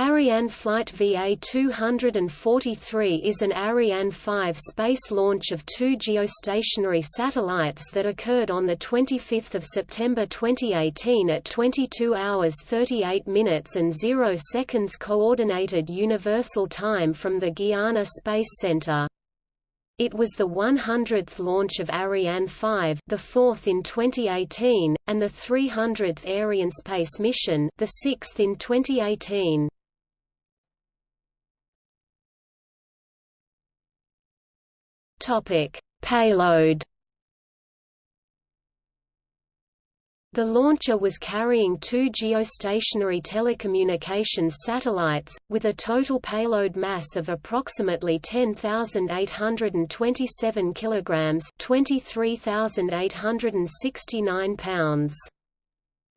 Ariane Flight VA-243 is an Ariane 5 space launch of two geostationary satellites that occurred on 25 September 2018 at 22 hours 38 minutes and 0 seconds Coordinated Universal Time from the Guiana Space Center. It was the 100th launch of Ariane 5, the fourth in 2018, and the 300th Arianespace mission, the sixth in 2018. Topic: Payload. The launcher was carrying two geostationary telecommunications satellites, with a total payload mass of approximately 10,827 kilograms (23,869 pounds).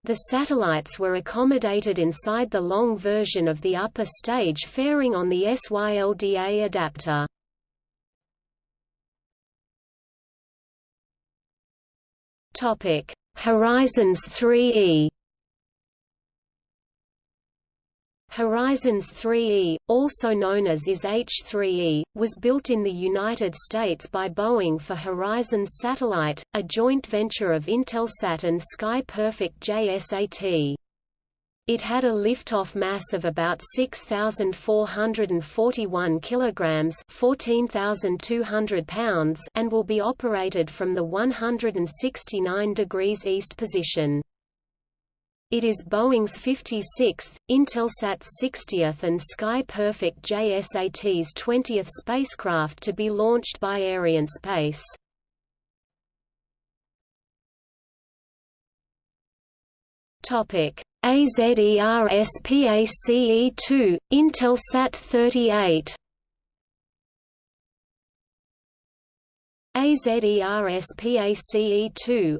The satellites were accommodated inside the long version of the upper stage fairing on the SYLDA adapter. Topic: Horizons 3E. Horizons 3E, also known as IS-H3E, was built in the United States by Boeing for Horizons Satellite, a joint venture of Intelsat and Sky Perfect JSAT. It had a liftoff mass of about 6441 kilograms, 14200 pounds, and will be operated from the 169 degrees east position. It is Boeing's 56th, Intelsat's 60th and Sky Perfect JSAT's 20th spacecraft to be launched by Arianespace. Topic AZERSPACE2, Intelsat 38 AZERSPACE2,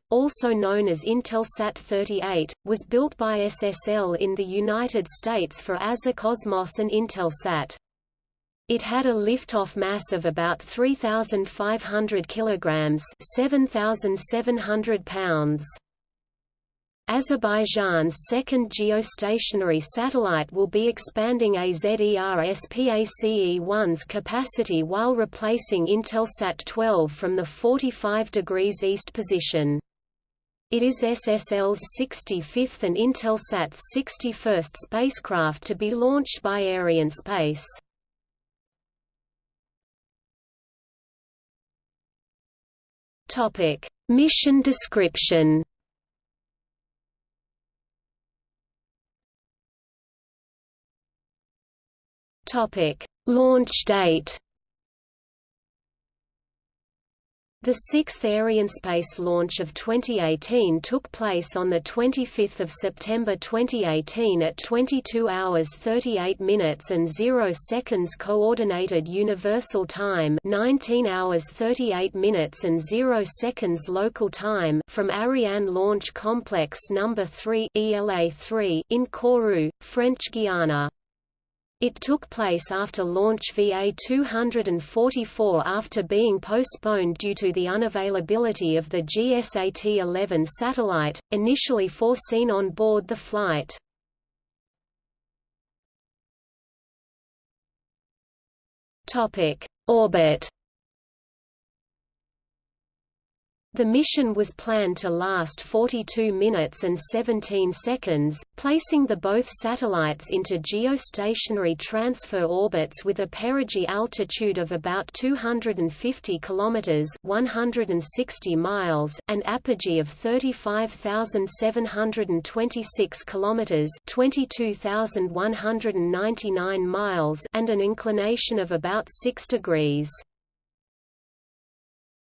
also known as Intelsat 38, was built by SSL in the United States for Azercosmos and Intelsat. It had a liftoff mass of about 3,500 kilograms, 7,700 pounds. Azerbaijan's second geostationary satellite will be expanding AZERSPACE-1's capacity while replacing Intelsat 12 from the 45 degrees east position. It is SSL's 65th and Intelsat's 61st spacecraft to be launched by Arianespace. Mission description Topic: Launch date The sixth Arianespace launch of 2018 took place on 25 September 2018 at 22 hours 38 minutes and 0 seconds Coordinated Universal Time 19 hours 38 minutes and 0 seconds local time from Ariane Launch Complex No. 3 ELA-3 in Kourou, French Guiana. It took place after launch VA-244 after being postponed due to the unavailability of the GSAT-11 satellite, initially foreseen on board the flight. Orbit The mission was planned to last 42 minutes and 17 seconds, placing the both satellites into geostationary transfer orbits with a perigee altitude of about 250 kilometers (160 miles) and apogee of 35,726 kilometers (22,199 miles) and an inclination of about 6 degrees.